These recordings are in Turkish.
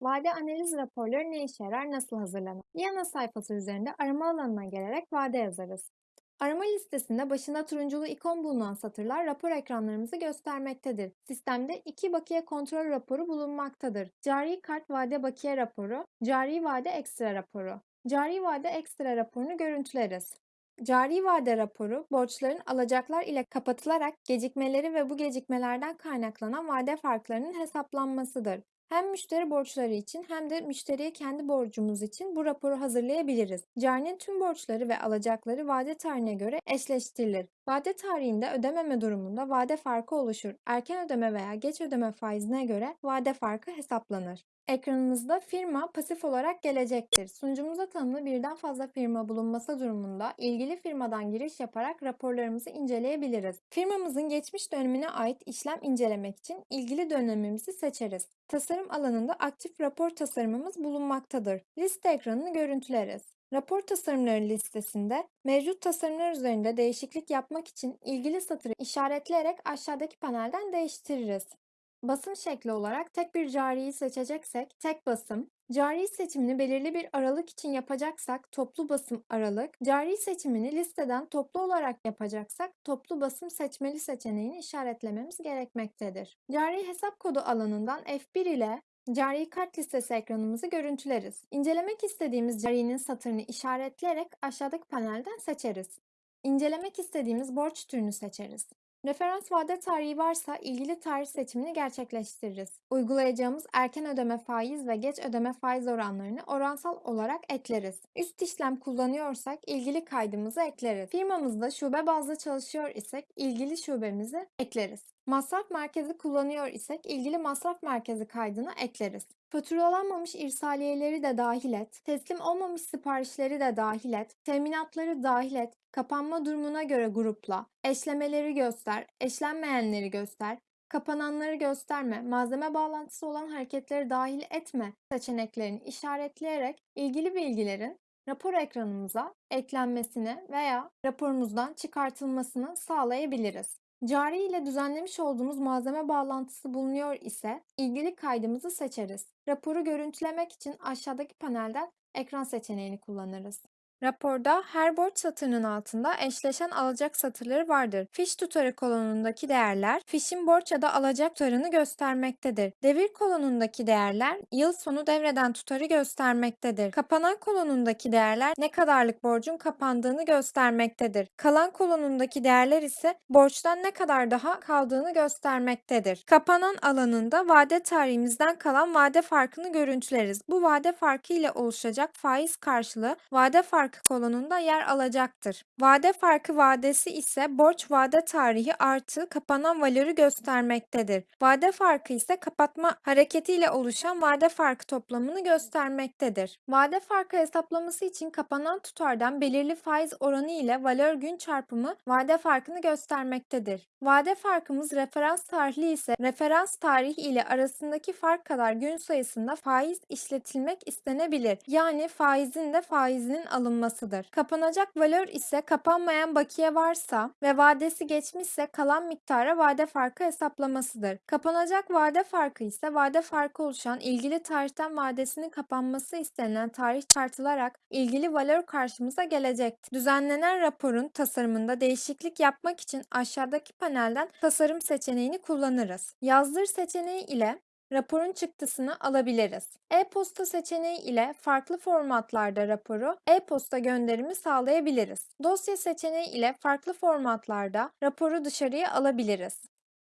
Vade analiz raporları ne işe yarar, nasıl hazırlanır? Yana sayfası üzerinde arama alanına gelerek vade yazarız. Arama listesinde başında turunculu ikon bulunan satırlar rapor ekranlarımızı göstermektedir. Sistemde iki bakiye kontrol raporu bulunmaktadır. Cari kart vade bakiye raporu, cari vade ekstra raporu. Cari vade ekstra raporunu görüntüleriz. Cari vade raporu, borçların alacaklar ile kapatılarak gecikmeleri ve bu gecikmelerden kaynaklanan vade farklarının hesaplanmasıdır. Hem müşteri borçları için hem de müşteriye kendi borcumuz için bu raporu hazırlayabiliriz. Carinin tüm borçları ve alacakları vade tarihine göre eşleştirilir. Vade tarihinde ödememe durumunda vade farkı oluşur. Erken ödeme veya geç ödeme faizine göre vade farkı hesaplanır. Ekranımızda firma pasif olarak gelecektir. Sunucumuza tanımlı birden fazla firma bulunması durumunda ilgili firmadan giriş yaparak raporlarımızı inceleyebiliriz. Firmamızın geçmiş dönemine ait işlem incelemek için ilgili dönemimizi seçeriz. Tasarım alanında aktif rapor tasarımımız bulunmaktadır. Liste ekranını görüntüleriz. Rapor tasarımları listesinde mevcut tasarımlar üzerinde değişiklik yapmak için ilgili satırı işaretleyerek aşağıdaki panelden değiştiririz. Basım şekli olarak tek bir cariyi seçeceksek tek basım, cari seçimini belirli bir aralık için yapacaksak toplu basım aralık, cari seçimini listeden toplu olarak yapacaksak toplu basım seçmeli seçeneğini işaretlememiz gerekmektedir. Cari hesap kodu alanından F1 ile Cari kart listesi ekranımızı görüntüleriz. İncelemek istediğimiz carinin satırını işaretleyerek aşağıdaki panelden seçeriz. İncelemek istediğimiz borç türünü seçeriz. Referans vade tarihi varsa ilgili tarih seçimini gerçekleştiririz. Uygulayacağımız erken ödeme faiz ve geç ödeme faiz oranlarını oransal olarak ekleriz. Üst işlem kullanıyorsak ilgili kaydımızı ekleriz. Firmamızda şube bazlı çalışıyor isek ilgili şubemizi ekleriz. Masraf merkezi kullanıyor isek ilgili masraf merkezi kaydını ekleriz. Faturalanmamış irsaliyeleri de dahil et, teslim olmamış siparişleri de dahil et, teminatları dahil et, kapanma durumuna göre grupla, eşlemeleri göster, eşlenmeyenleri göster, kapananları gösterme, malzeme bağlantısı olan hareketleri dahil etme seçeneklerini işaretleyerek ilgili bilgilerin rapor ekranımıza eklenmesini veya raporumuzdan çıkartılmasını sağlayabiliriz. Cari ile düzenlemiş olduğumuz malzeme bağlantısı bulunuyor ise ilgili kaydımızı seçeriz. Raporu görüntülemek için aşağıdaki panelden ekran seçeneğini kullanırız. Raporda her borç satırının altında eşleşen alacak satırları vardır. Fiş tutarı kolonundaki değerler fişin borç ya da alacak tutarını göstermektedir. Devir kolonundaki değerler yıl sonu devreden tutarı göstermektedir. Kapanan kolonundaki değerler ne kadarlık borcun kapandığını göstermektedir. Kalan kolonundaki değerler ise borçtan ne kadar daha kaldığını göstermektedir. Kapanan alanında vade tarihimizden kalan vade farkını görüntüleriz. Bu vade farkı ile oluşacak faiz karşılığı vade farkı kolonunda yer alacaktır. Vade farkı vadesi ise borç vade tarihi artı kapanan valörü göstermektedir. Vade farkı ise kapatma hareketiyle oluşan vade farkı toplamını göstermektedir. Vade farkı hesaplaması için kapanan tutardan belirli faiz oranı ile valör gün çarpımı vade farkını göstermektedir. Vade farkımız referans tarihli ise referans tarihi ile arasındaki fark kadar gün sayısında faiz işletilmek istenebilir. Yani faizin de faizinin alınmasıdır. Kapanacak valör ise kapanmayan bakiye varsa ve vadesi geçmişse kalan miktara vade farkı hesaplamasıdır. Kapanacak vade farkı ise vade farkı oluşan ilgili tarihten vadesinin kapanması istenilen tarih çıkartılarak ilgili valör karşımıza gelecektir. Düzenlenen raporun tasarımında değişiklik yapmak için aşağıdaki panelden tasarım seçeneğini kullanırız. Yazdır seçeneği ile raporun çıktısını alabiliriz. E-posta seçeneği ile farklı formatlarda raporu e-posta gönderimi sağlayabiliriz. Dosya seçeneği ile farklı formatlarda raporu dışarıya alabiliriz.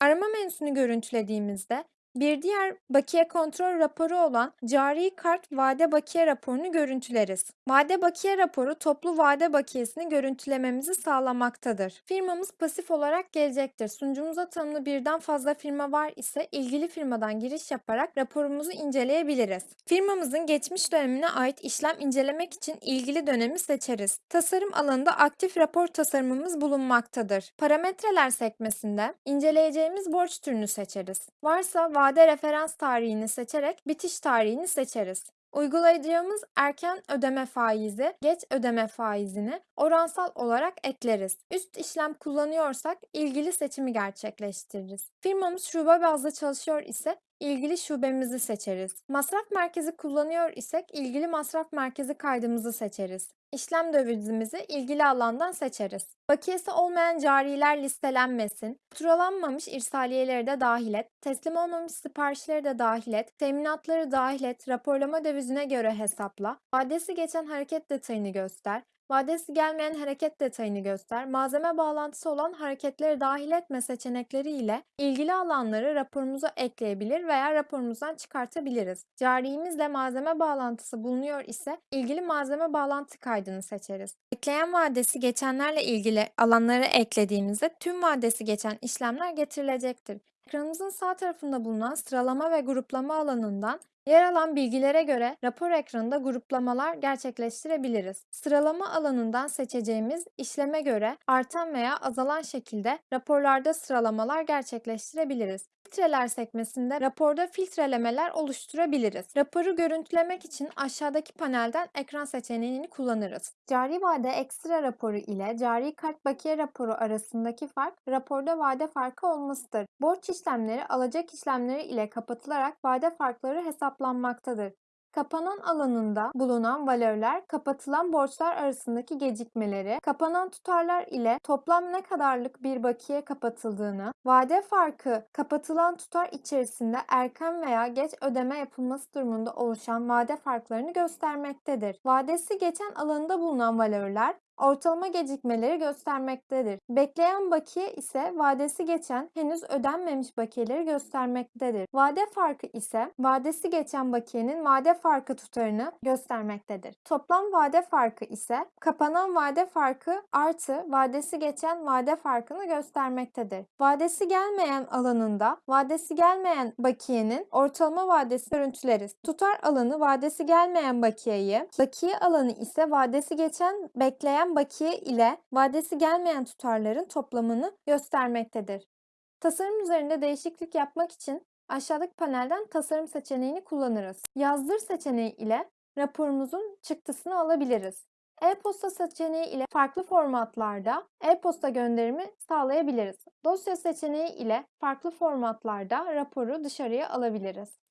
Arama menüsünü görüntülediğimizde bir diğer bakiye kontrol raporu olan cari kart vade bakiye raporunu görüntüleriz. Vade bakiye raporu toplu vade bakiyesini görüntülememizi sağlamaktadır. Firmamız pasif olarak gelecektir. Sunucumuza tanımlı birden fazla firma var ise ilgili firmadan giriş yaparak raporumuzu inceleyebiliriz. Firmamızın geçmiş dönemine ait işlem incelemek için ilgili dönemi seçeriz. Tasarım alanında aktif rapor tasarımımız bulunmaktadır. Parametreler sekmesinde inceleyeceğimiz borç türünü seçeriz. Varsa vade referans tarihini seçerek bitiş tarihini seçeriz. Uygulayacağımız erken ödeme faizi, geç ödeme faizini oransal olarak ekleriz. Üst işlem kullanıyorsak ilgili seçimi gerçekleştiririz. Firmamız şube bazlı çalışıyor ise ilgili şubemizi seçeriz. Masraf merkezi kullanıyor isek ilgili masraf merkezi kaydımızı seçeriz. İşlem dövizimizi ilgili alandan seçeriz. Bakiyesi olmayan cariler listelenmesin. Faturalanmamış irsaliyeleri de dahil et. Teslim olmamış siparişleri de dahil et. Teminatları dahil et. Raporlama dövizine göre hesapla. Vadesi geçen hareket detayını göster. Vadesi gelmeyen hareket detayını göster. Malzeme bağlantısı olan hareketleri dahil etme seçenekleri ile ilgili alanları raporumuza ekleyebilir veya raporumuzdan çıkartabiliriz. Cariyimizle malzeme bağlantısı bulunuyor ise ilgili malzeme bağlantı kaydını seçeriz. Ekleyen vadesi geçenlerle ilgili alanları eklediğimizde tüm vadesi geçen işlemler getirilecektir. Ekranımızın sağ tarafında bulunan sıralama ve gruplama alanından Yer alan bilgilere göre rapor ekranında gruplamalar gerçekleştirebiliriz. Sıralama alanından seçeceğimiz işleme göre artan veya azalan şekilde raporlarda sıralamalar gerçekleştirebiliriz. Filtreler sekmesinde raporda filtrelemeler oluşturabiliriz. Raporu görüntülemek için aşağıdaki panelden ekran seçeneğini kullanırız. Cari vade ekstra raporu ile cari kart bakiye raporu arasındaki fark raporda vade farkı olmasıdır. Borç işlemleri alacak işlemleri ile kapatılarak vade farkları hesaplanmaktadır. Kapanan alanında bulunan valörler kapatılan borçlar arasındaki gecikmeleri, kapanan tutarlar ile toplam ne kadarlık bir bakiye kapatıldığını, vade farkı kapatılan tutar içerisinde erken veya geç ödeme yapılması durumunda oluşan vade farklarını göstermektedir. Vadesi geçen alanında bulunan valörler ortalama gecikmeleri göstermektedir. Bekleyen bakiye ise vadesi geçen henüz ödenmemiş bakiyeleri göstermektedir. Vade farkı ise vadesi geçen bakiyenin vade farkı tutarını göstermektedir. Toplam vade farkı ise kapanan vade farkı artı vadesi geçen vade farkını göstermektedir. Vadesi gelmeyen alanında vadesi gelmeyen bakiyenin ortalama vadesi görüntüleriz. Tutar alanı vadesi gelmeyen bakiyeyi, bakiye alanı ise vadesi geçen bekleyen bakiye ile vadesi gelmeyen tutarların toplamını göstermektedir. Tasarım üzerinde değişiklik yapmak için aşağıdaki panelden tasarım seçeneğini kullanırız. Yazdır seçeneği ile raporumuzun çıktısını alabiliriz. E-posta seçeneği ile farklı formatlarda e-posta gönderimi sağlayabiliriz. Dosya seçeneği ile farklı formatlarda raporu dışarıya alabiliriz.